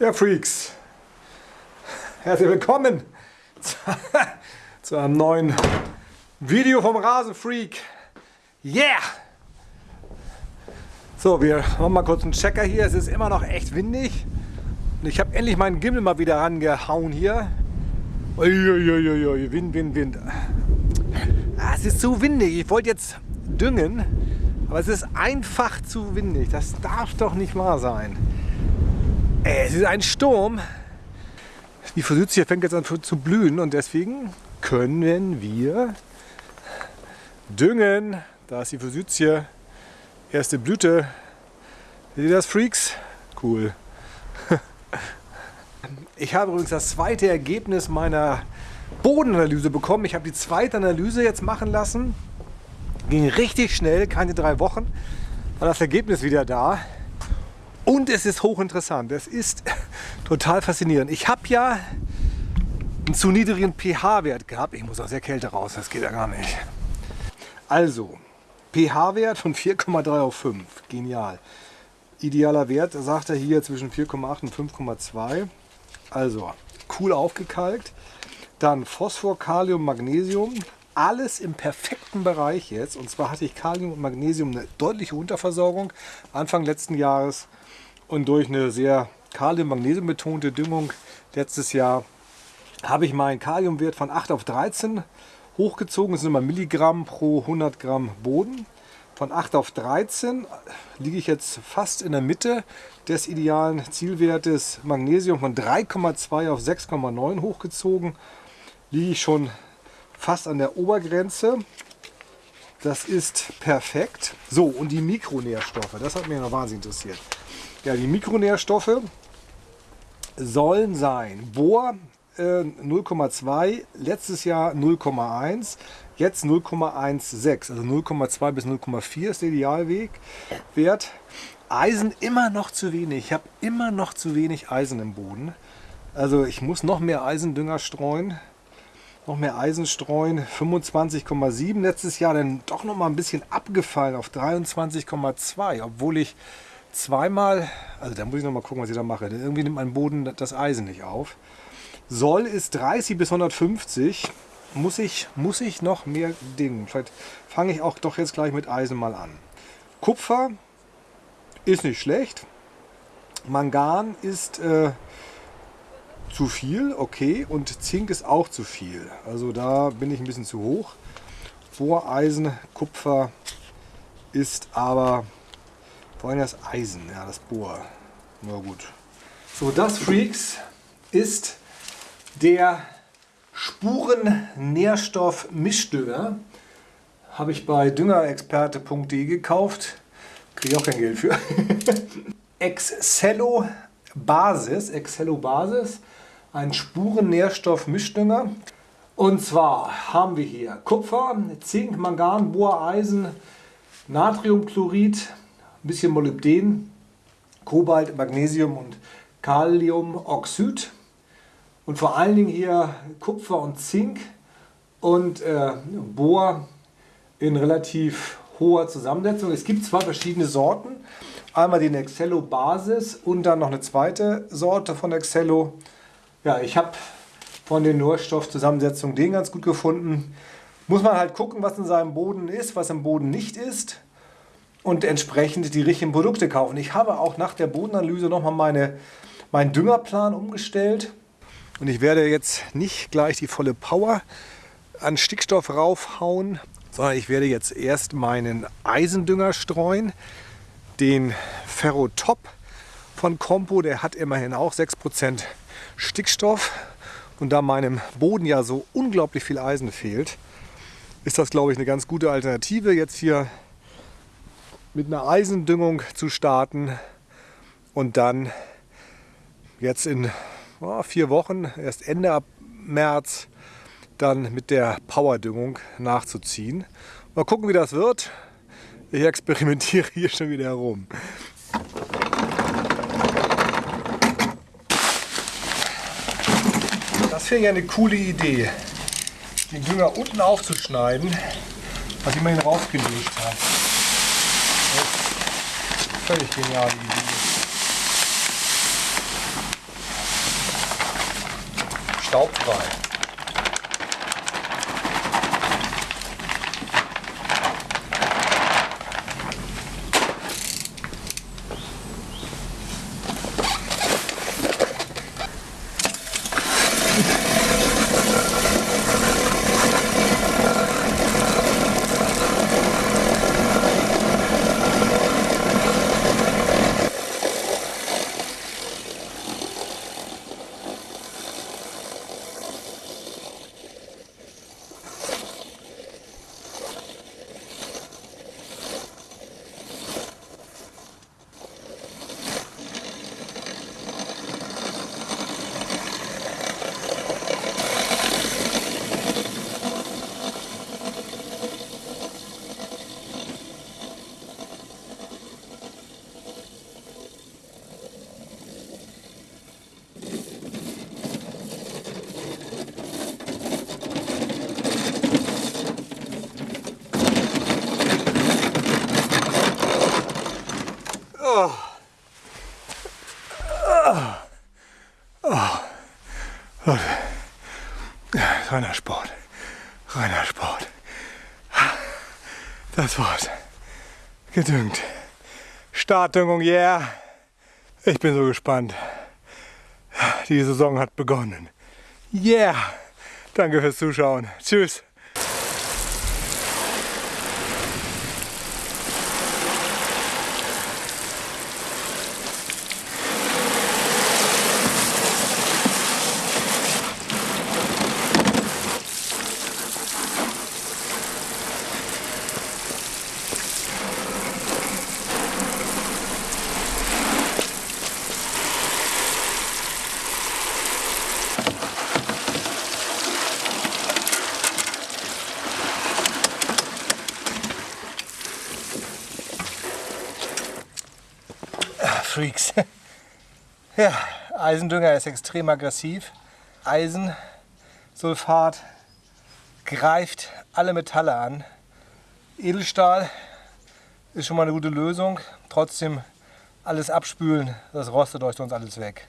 Ja, Freaks, herzlich willkommen zu einem neuen Video vom Rasenfreak. Yeah! So, wir machen mal kurz einen Checker hier. Es ist immer noch echt windig. Und ich habe endlich meinen Gimmel mal wieder rangehauen hier. Uiuiuiui, Wind, Wind, Wind. Ah, es ist zu windig. Ich wollte jetzt düngen, aber es ist einfach zu windig. Das darf doch nicht wahr sein. Es ist ein Sturm. Die Forsythia fängt jetzt an zu blühen und deswegen können wir düngen. Da ist die Forsythia. Erste Blüte. Seht ihr das, Freaks? Cool. Ich habe übrigens das zweite Ergebnis meiner Bodenanalyse bekommen. Ich habe die zweite Analyse jetzt machen lassen. Ging richtig schnell, keine drei Wochen. War das Ergebnis wieder da. Und es ist hochinteressant. Es ist total faszinierend. Ich habe ja einen zu niedrigen pH-Wert gehabt. Ich muss aus der Kälte raus, das geht ja gar nicht. Also, pH-Wert von 4,3 auf 5. Genial. Idealer Wert, sagt er hier, zwischen 4,8 und 5,2. Also, cool aufgekalkt. Dann Phosphor, Kalium, Magnesium alles im perfekten Bereich jetzt. Und zwar hatte ich Kalium und Magnesium eine deutliche Unterversorgung Anfang letzten Jahres. Und durch eine sehr Kalium-Magnesium betonte Düngung letztes Jahr habe ich meinen Kaliumwert von 8 auf 13 hochgezogen. Das sind immer Milligramm pro 100 Gramm Boden. Von 8 auf 13 liege ich jetzt fast in der Mitte des idealen Zielwertes. Magnesium von 3,2 auf 6,9 hochgezogen. Liege ich schon fast an der Obergrenze. Das ist perfekt. So, und die Mikronährstoffe, das hat mich noch wahnsinnig interessiert. Ja, die Mikronährstoffe sollen sein Bohr äh, 0,2, letztes Jahr 0,1, jetzt 0,16, also 0,2 bis 0,4 ist der Idealweg. Wert. Eisen immer noch zu wenig. Ich habe immer noch zu wenig Eisen im Boden. Also ich muss noch mehr Eisendünger streuen noch mehr Eisen streuen. 25,7 letztes Jahr, dann doch noch mal ein bisschen abgefallen auf 23,2, obwohl ich zweimal, also da muss ich noch mal gucken, was ich da mache. Denn irgendwie nimmt mein Boden das Eisen nicht auf. Soll ist 30 bis 150. Muss ich, muss ich noch mehr Dinge. Vielleicht fange ich auch doch jetzt gleich mit Eisen mal an. Kupfer ist nicht schlecht. Mangan ist äh, zu viel, okay. Und Zink ist auch zu viel. Also da bin ich ein bisschen zu hoch. Bohreisen, Kupfer ist aber vor allem das Eisen, ja, das Bohr. Na gut. So, das Freaks ist der Spuren-Nährstoff-Mischdünger. Habe ich bei düngerexperte.de gekauft. Kriege ich auch kein Geld für. Excello Basis, Excello Basis ein Spurennährstoff-Mischdünger. Und zwar haben wir hier Kupfer, Zink, Mangan, Bohreisen, Natriumchlorid, ein bisschen Molybden, Kobalt, Magnesium und Kaliumoxid. Und vor allen Dingen hier Kupfer und Zink und äh, Bohr in relativ hoher Zusammensetzung. Es gibt zwei verschiedene Sorten. Einmal den Excello Basis und dann noch eine zweite Sorte von Excello. Ja, ich habe von den Nährstoffzusammensetzungen den ganz gut gefunden. Muss man halt gucken, was in seinem Boden ist, was im Boden nicht ist und entsprechend die richtigen Produkte kaufen. Ich habe auch nach der Bodenanalyse nochmal meine, meinen Düngerplan umgestellt und ich werde jetzt nicht gleich die volle Power an Stickstoff raufhauen, sondern ich werde jetzt erst meinen Eisendünger streuen, den Ferrotop von Compo, der hat immerhin auch 6% Stickstoff. Und da meinem Boden ja so unglaublich viel Eisen fehlt, ist das, glaube ich, eine ganz gute Alternative, jetzt hier mit einer Eisendüngung zu starten und dann jetzt in oh, vier Wochen, erst Ende März, dann mit der Powerdüngung nachzuziehen. Mal gucken, wie das wird. Ich experimentiere hier schon wieder herum. Das finde ich eine coole Idee, den Dünger unten aufzuschneiden, was ich immerhin raufgelegt habe völlig genial. Staubfrei. Reiner Sport. Reiner Sport. Das war's. Gedüngt. Startdüngung, yeah. Ich bin so gespannt. Die Saison hat begonnen. Yeah. Danke fürs Zuschauen. Tschüss. Freaks. Ja, Eisendünger ist extrem aggressiv. Eisensulfat greift alle Metalle an. Edelstahl ist schon mal eine gute Lösung. Trotzdem alles abspülen, das rostet euch sonst alles weg.